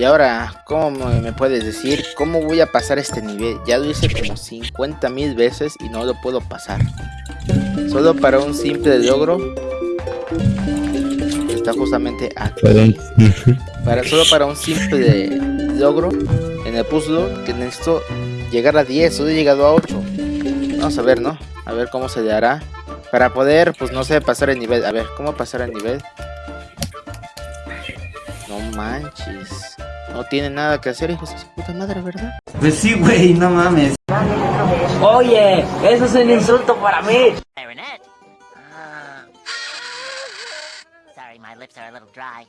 Y ahora, ¿cómo me puedes decir cómo voy a pasar este nivel? Ya lo hice como 50 mil veces y no lo puedo pasar. Solo para un simple logro. Está justamente aquí. Para, solo para un simple logro en el puzzle que necesito llegar a 10. Solo he llegado a 8. Vamos a ver, ¿no? A ver cómo se le hará. Para poder, pues no sé, pasar el nivel. A ver, ¿cómo pasar el nivel? No manches. No tiene nada que hacer, hijos de su puta madre, ¿verdad? Pues sí, güey, no mames. Oye, eso es un insulto para mí. Uh, sorry, my lips are a little dry.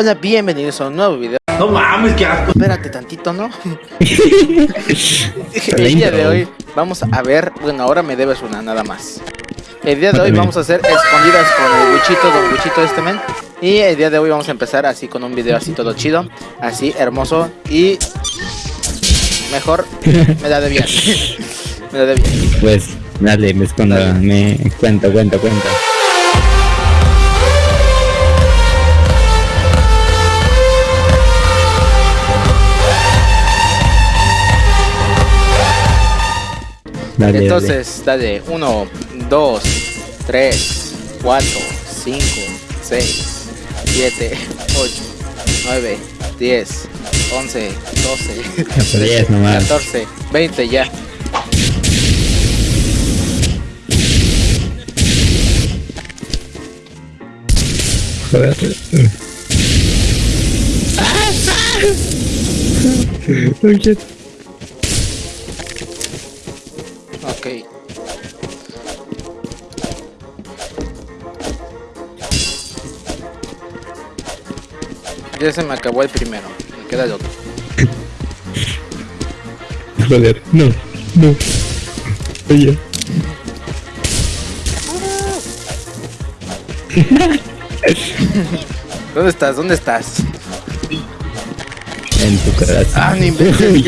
Hola, bienvenidos a un nuevo video. No mames, qué asco. Espérate tantito, ¿no? el día de hoy vamos a ver, bueno, ahora me debes una nada más. El día de hoy vamos a hacer escondidas con el buchito, don buchito este men. Y el día de hoy vamos a empezar así con un video así todo chido, así hermoso y mejor me da de bien. me da de bien. Pues dale, me escondo, me cuento, cuento, cuento. Dale, Entonces, dale. 1, 2, 3, 4, 5, 6, 7, 8, 9, 10, 11, 12, 13, 14, 20 ya. Joder. oh Ya se me acabó el primero. Me queda el otro. Joder, no, no. Oye. ¿Dónde estás? ¿Dónde estás? En tu corazón. Ah, ni ¿qué fue?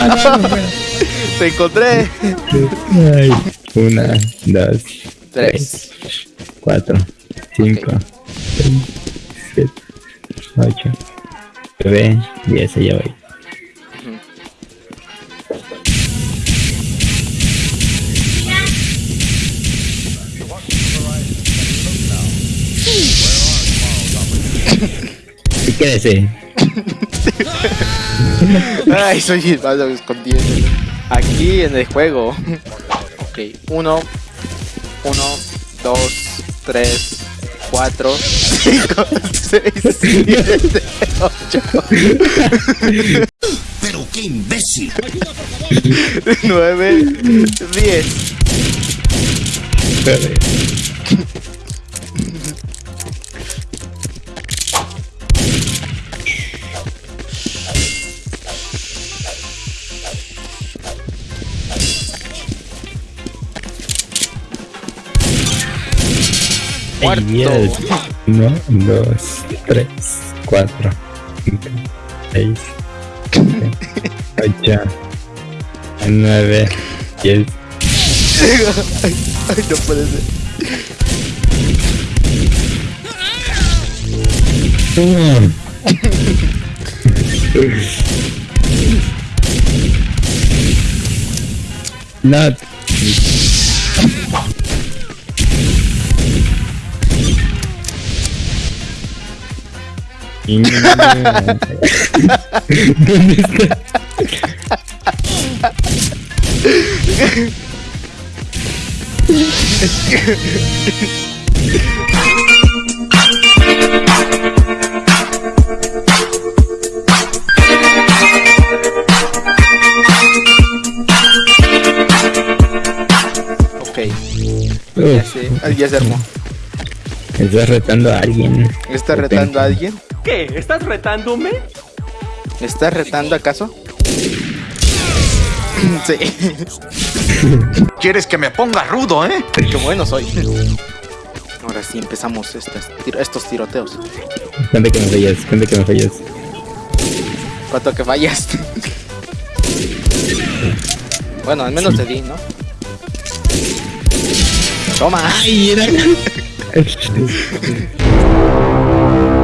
Ah, no, no, Te encontré. Ay. Una, dos, Tres. tres, cuatro, cinco, seis, siete, ocho, nueve, diez, allá voy. ¿Y qué desee? Ay, soy malo escondiendo. Aquí en el juego. Ok, uno, uno, dos, tres, 4, 5, 6, 7, 8. Pero qué imbécil. 9, 10. muerto. Yes. Uno, dos, tres, cuatro, cinco, seis, siete, ocho, nueve, diez. Ay, no puede ser. Not. ¿Dónde está? Ok. Ya sé, ya se armó. Estás retando a alguien. ¿Está retando a alguien? ¿Qué? ¿Estás retándome? ¿Me estás retando acaso? sí. ¿Quieres que me ponga rudo, eh? Qué bueno soy. Ahora sí empezamos estas estos tiroteos. Cuenta que me fallas, cuenta que me fallas. ¿Cuánto que fallaste? bueno, al menos te di, ¿no? Toma. Ay, era.